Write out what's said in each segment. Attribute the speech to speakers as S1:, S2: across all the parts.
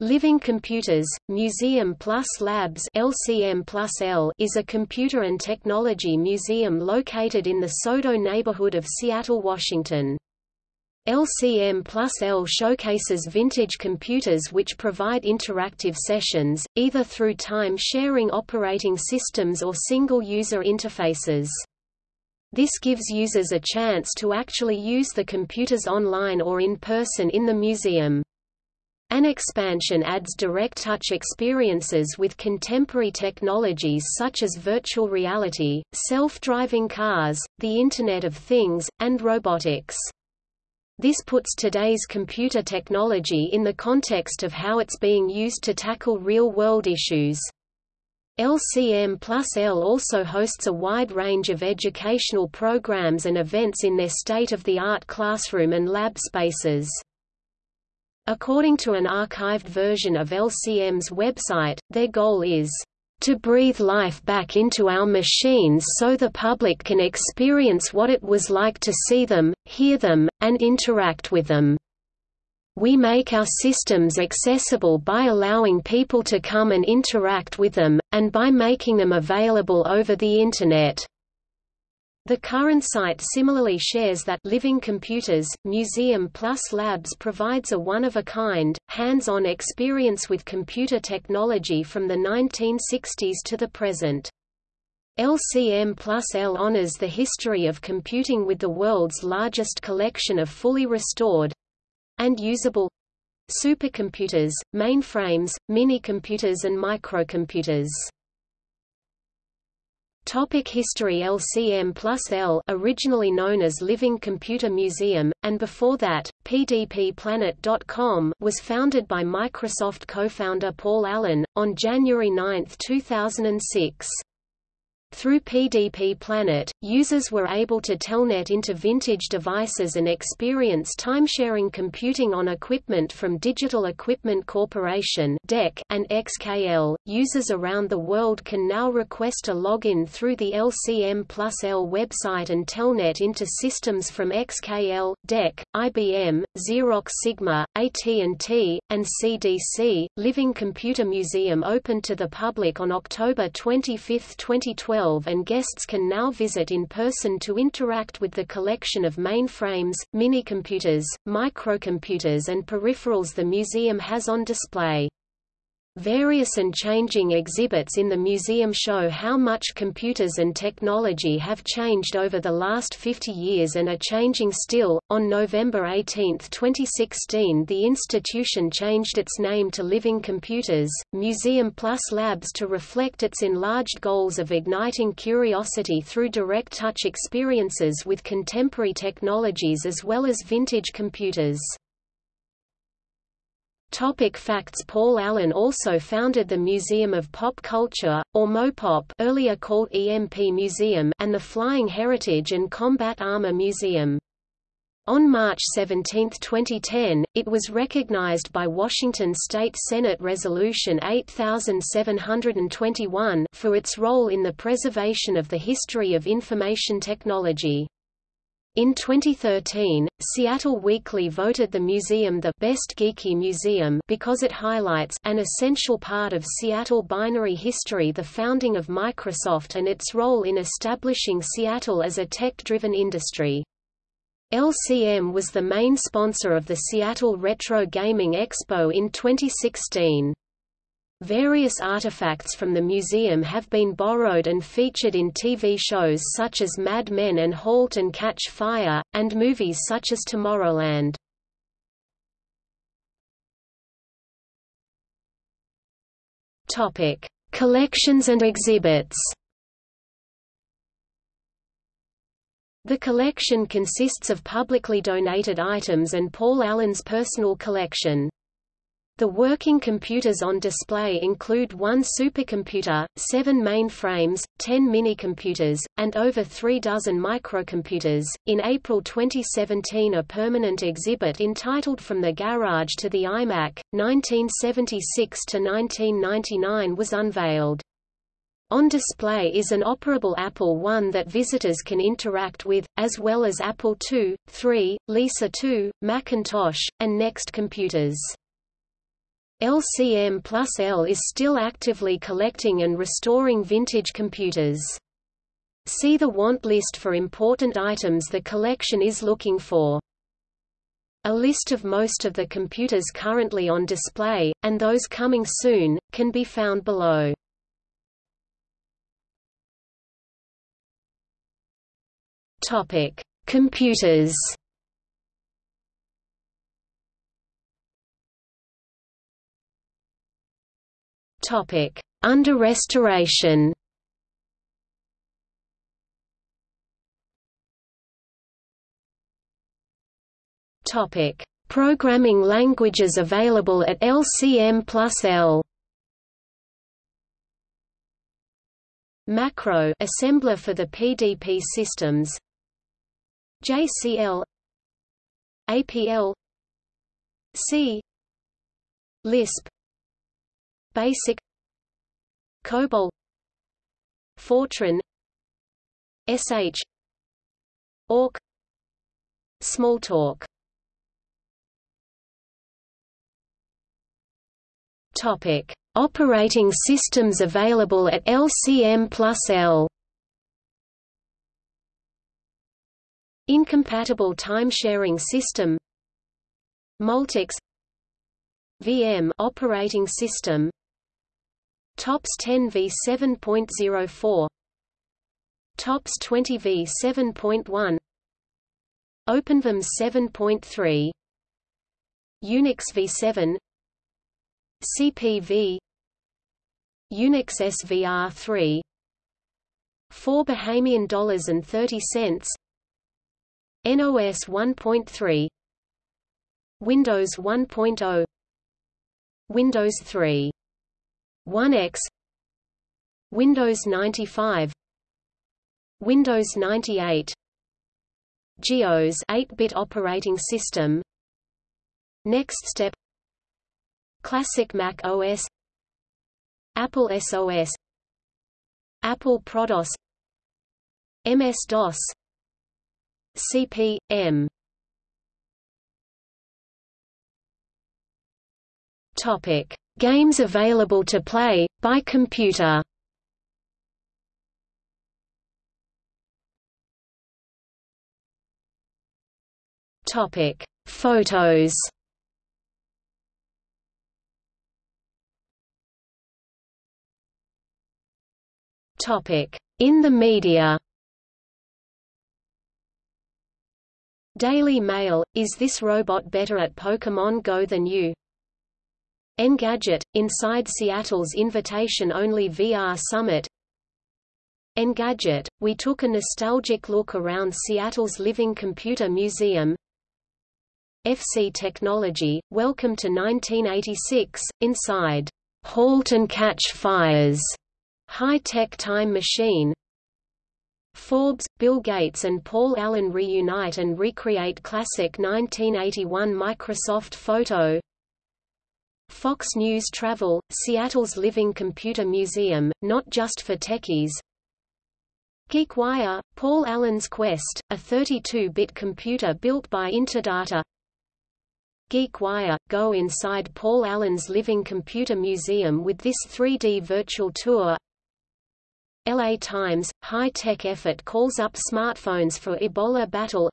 S1: Living Computers, Museum Plus Labs LCM Plus L is a computer and technology museum located in the SoDo neighborhood of Seattle, Washington. LCM Plus L showcases vintage computers which provide interactive sessions, either through time-sharing operating systems or single-user interfaces. This gives users a chance to actually use the computers online or in person in the museum. An expansion adds direct touch experiences with contemporary technologies such as virtual reality, self-driving cars, the Internet of Things, and robotics. This puts today's computer technology in the context of how it's being used to tackle real-world issues. LCM Plus L also hosts a wide range of educational programs and events in their state-of-the-art classroom and lab spaces. According to an archived version of LCM's website, their goal is to breathe life back into our machines so the public can experience what it was like to see them, hear them, and interact with them. We make our systems accessible by allowing people to come and interact with them, and by making them available over the Internet. The current site similarly shares that Living Computers, Museum Plus Labs provides a one-of-a-kind, hands-on experience with computer technology from the 1960s to the present. LCM Plus L honors the history of computing with the world's largest collection of fully restored and usable supercomputers, mainframes, minicomputers and microcomputers. Topic History LCM plus L originally known as Living Computer Museum, and before that, PDPPlanet.com was founded by Microsoft co-founder Paul Allen, on January 9, 2006. Through PDP Planet, users were able to telnet into vintage devices and experience timesharing computing on equipment from Digital Equipment Corporation and XKL. Users around the world can now request a login through the LCM Plus L website and telnet into systems from XKL, DEC, IBM, Xerox Sigma, AT&T, and CDC. Living Computer Museum opened to the public on October 25, 2012 and guests can now visit in person to interact with the collection of mainframes, minicomputers, microcomputers and peripherals the museum has on display. Various and changing exhibits in the museum show how much computers and technology have changed over the last 50 years and are changing still. On November 18, 2016, the institution changed its name to Living Computers, Museum Plus Labs to reflect its enlarged goals of igniting curiosity through direct touch experiences with contemporary technologies as well as vintage computers. Topic facts Paul Allen also founded the Museum of Pop Culture, or MoPop earlier called EMP Museum and the Flying Heritage and Combat Armor Museum. On March 17, 2010, it was recognized by Washington State Senate Resolution 8721 for its role in the preservation of the history of information technology. In 2013, Seattle Weekly voted the museum the best geeky museum because it highlights an essential part of Seattle binary history the founding of Microsoft and its role in establishing Seattle as a tech-driven industry. LCM was the main sponsor of the Seattle Retro Gaming Expo in 2016. Various artifacts from the museum have been borrowed and featured in TV shows such as Mad Men and Halt and Catch Fire, and movies such as Tomorrowland. Topic: Collections and exhibits. The collection consists of publicly donated items and Paul Allen's personal collection. The working computers on display include one supercomputer, seven mainframes, ten minicomputers, and over three dozen microcomputers. In April 2017, a permanent exhibit entitled From the Garage to the iMac, 1976 to 1999 was unveiled. On display is an operable Apple I that visitors can interact with, as well as Apple II, III, Lisa II, Macintosh, and Next computers. LCM plus L is still actively collecting and restoring vintage computers. See the want list for important items the collection is looking for. A list of most of the computers currently on display, and those coming soon, can be found below. Computers. Topic: Under restoration. Topic: Programming languages available at LCM plus L. Macro. Assembler for the PDP systems. JCL APL C. Lisp Basic COBOL Fortran SH ORC Smalltalk Topic: Operating systems available at LCM plus L. Incompatible time-sharing system Multics VM operating system TOPS 10 v 7.04 TOPS 20 v 7.1 OpenVMS 7.3 Unix v7 CPV Unix SVR3 4 Bahamian dollars and 30 cents. NOS 1.3 Windows 1.0 Windows 3 1X Windows 95 Windows 98 GEOS 8-bit operating system NeXTSTEP Classic Mac OS Apple SOS Apple Prodos MS-DOS CP/M Topic: Games available to play by computer. Topic: Photos. Topic: In the media. Daily Mail, is this robot better at Pokémon Go than you? Engadget, inside Seattle's invitation-only VR Summit. Engadget, we took a nostalgic look around Seattle's Living Computer Museum. FC Technology, welcome to 1986, inside Halt and Catch Fires High-tech time machine. Forbes, Bill Gates and Paul Allen reunite and recreate classic 1981 Microsoft photo Fox News Travel, Seattle's Living Computer Museum, not just for techies. GeekWire, Paul Allen's Quest, a 32-bit computer built by Interdata. GeekWire, go inside Paul Allen's Living Computer Museum with this 3D virtual tour. LA Times, high-tech effort calls up smartphones for Ebola battle.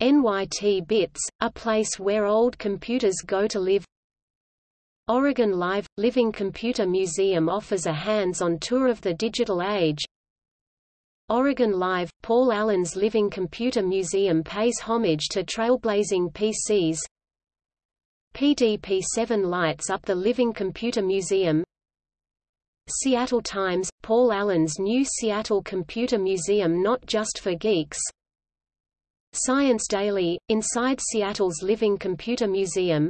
S1: NYT Bits, a place where old computers go to live Oregon Live – Living Computer Museum offers a hands-on tour of the digital age. Oregon Live – Paul Allen's Living Computer Museum pays homage to trailblazing PCs PDP-7 lights up the Living Computer Museum. Seattle Times, Paul Allen's new Seattle Computer Museum not just for geeks. Science Daily, inside Seattle's Living Computer Museum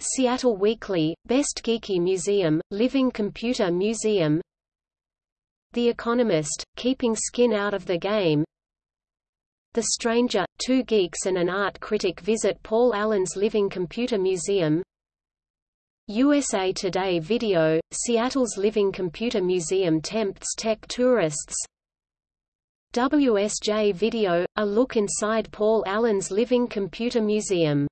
S1: Seattle Weekly, Best Geeky Museum, Living Computer Museum. The Economist, Keeping Skin Out of the Game. The Stranger, two geeks and an art critic visit Paul Allen's Living Computer Museum. USA Today Video, Seattle's Living Computer Museum tempts tech tourists. WSJ Video, a look inside Paul Allen's Living Computer Museum